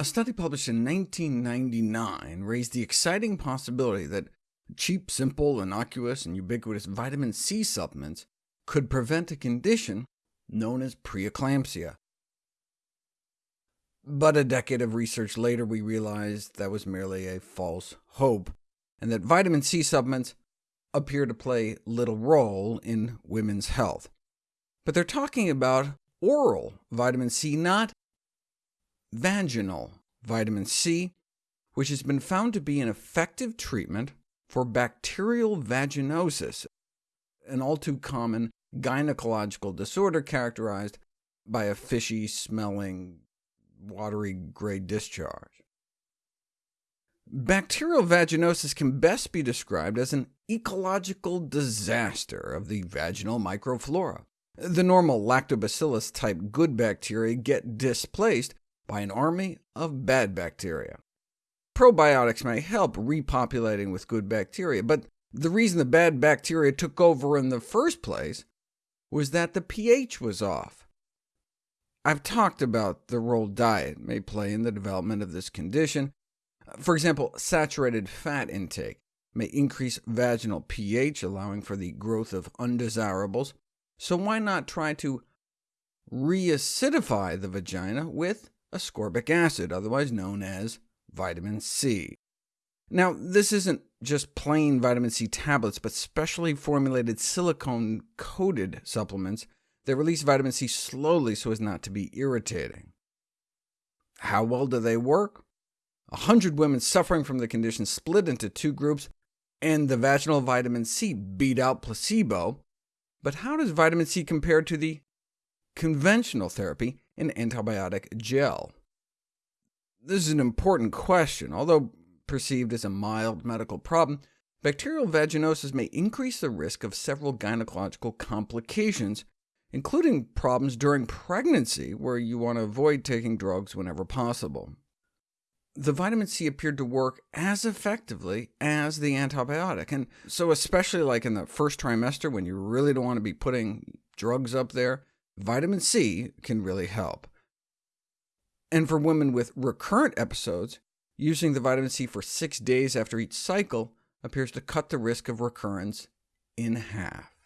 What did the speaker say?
A study published in 1999 raised the exciting possibility that cheap, simple, innocuous, and ubiquitous vitamin C supplements could prevent a condition known as preeclampsia. But a decade of research later, we realized that was merely a false hope, and that vitamin C supplements appear to play little role in women's health. But they're talking about oral vitamin C, not vaginal vitamin C, which has been found to be an effective treatment for bacterial vaginosis, an all too common gynecological disorder characterized by a fishy-smelling, watery gray discharge. Bacterial vaginosis can best be described as an ecological disaster of the vaginal microflora. The normal lactobacillus-type good bacteria get displaced by an army of bad bacteria. Probiotics may help repopulating with good bacteria, but the reason the bad bacteria took over in the first place was that the pH was off. I've talked about the role diet may play in the development of this condition. For example, saturated fat intake may increase vaginal pH, allowing for the growth of undesirables, so why not try to reacidify the vagina with ascorbic acid, otherwise known as vitamin C. Now, this isn't just plain vitamin C tablets, but specially formulated silicone-coated supplements that release vitamin C slowly so as not to be irritating. How well do they work? A hundred women suffering from the condition split into two groups, and the vaginal vitamin C beat out placebo, but how does vitamin C compare to the conventional therapy in antibiotic gel? This is an important question. Although perceived as a mild medical problem, bacterial vaginosis may increase the risk of several gynecological complications, including problems during pregnancy, where you want to avoid taking drugs whenever possible. The vitamin C appeared to work as effectively as the antibiotic, and so especially like in the first trimester, when you really don't want to be putting drugs up there, vitamin C can really help. And for women with recurrent episodes, using the vitamin C for six days after each cycle appears to cut the risk of recurrence in half.